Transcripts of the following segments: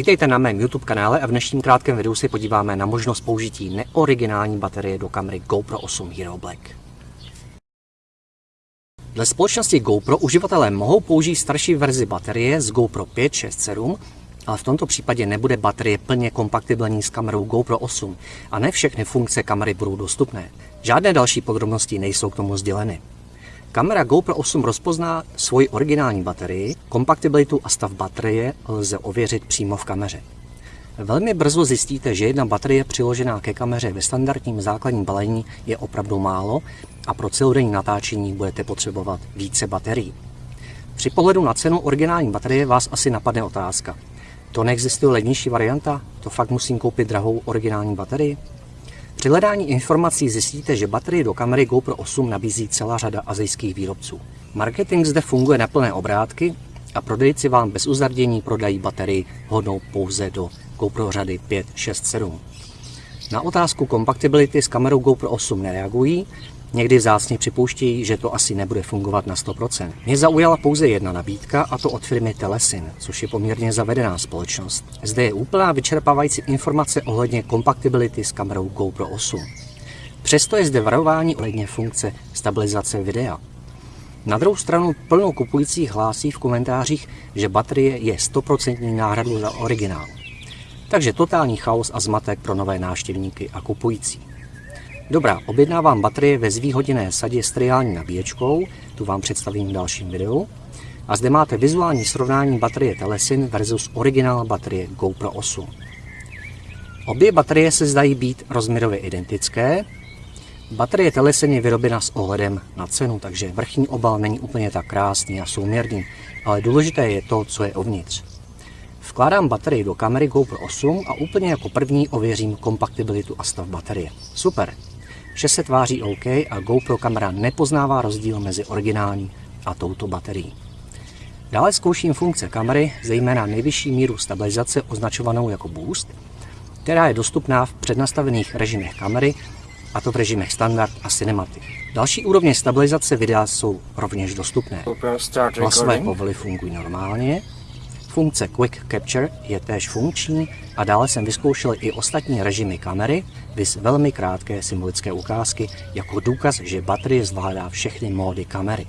Vítejte na mém YouTube kanále a v dnešním krátkém videu se podíváme na možnost použití neoriginální baterie do kamery GoPro 8 Hero Black. Dle společnosti GoPro uživatelé mohou použít starší verzi baterie z GoPro 5, 6, 7, ale v tomto případě nebude baterie plně kompatibilní s kamerou GoPro 8 a ne všechny funkce kamery budou dostupné. Žádné další podrobnosti nejsou k tomu sděleny. Kamera GoPro 8 rozpozná svoji originální baterii, kompatibilitu a stav baterie lze ověřit přímo v kameře. Velmi brzo zjistíte, že jedna baterie přiložená ke kameře ve standardním základním balení je opravdu málo a pro celodenní natáčení budete potřebovat více baterií. Při pohledu na cenu originální baterie vás asi napadne otázka. To neexistuje levnější varianta? To fakt musím koupit drahou originální baterii? Při hledání informací zjistíte, že baterie do kamery GoPro 8 nabízí celá řada azijských výrobců. Marketing zde funguje na plné obrátky a prodejci vám bez uzardění prodají baterii hodnou pouze do GoPro řady 5, 6, 7. Na otázku kompatibility s kamerou GoPro 8 nereagují, Někdy vzácně připouštějí, že to asi nebude fungovat na 100%. Mě zaujala pouze jedna nabídka, a to od firmy Telesin, což je poměrně zavedená společnost. Zde je úplná vyčerpávající informace ohledně kompatibility s kamerou GoPro 8. Přesto je zde varování ohledně funkce stabilizace videa. Na druhou stranu plno kupujících hlásí v komentářích, že baterie je 100% náhradu za originál. Takže totální chaos a zmatek pro nové návštěvníky a kupující. Dobrá, objednávám baterie ve zvýhodněné sadě s triální nabíječkou, tu vám představím v dalším videu. A zde máte vizuální srovnání baterie Telesin versus originál baterie GoPro 8. Obě baterie se zdají být rozměrově identické. Baterie Telesin je vyrobena s ohledem na cenu, takže vrchní obal není úplně tak krásný a souměrný, ale důležité je to, co je uvnitř. Vkládám baterii do kamery GoPro 8 a úplně jako první ověřím kompatibilitu a stav baterie. Super, Vše se tváří OK a GoPro kamera nepoznává rozdíl mezi originální a touto baterií. Dále zkouším funkce kamery, zejména nejvyšší míru stabilizace označovanou jako Boost, která je dostupná v přednastavených režimech kamery, a to v režimech Standard a Cinematic. Další úrovně stabilizace videa jsou rovněž dostupné. Hlasové povely fungují normálně, Funkce Quick Capture je též funkční a dále jsem vyzkoušel i ostatní režimy kamery, vys velmi krátké symbolické ukázky jako důkaz, že baterie zvládá všechny módy kamery.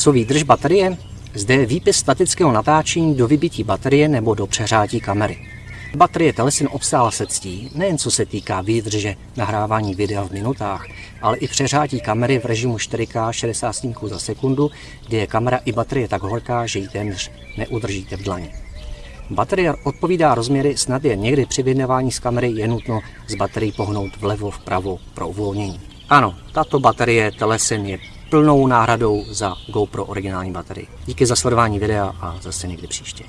Co výdrž baterie? Zde je výpis statického natáčení do vybití baterie nebo do přehrátí kamery. Baterie Telesin obstála se ctí, nejen co se týká výdrže nahrávání videa v minutách, ale i přeřátí kamery v režimu 4K 60 snímků za sekundu, kdy je kamera i baterie tak horká, že ji téměř neudržíte v dlaně. Baterie odpovídá rozměry, snad je někdy při vydávání z kamery je nutno z baterií pohnout vlevo vpravo pro uvolnění. Ano, tato baterie Telesin je plnou náhradou za GoPro originální baterii. Díky za sledování videa a zase někdy příště.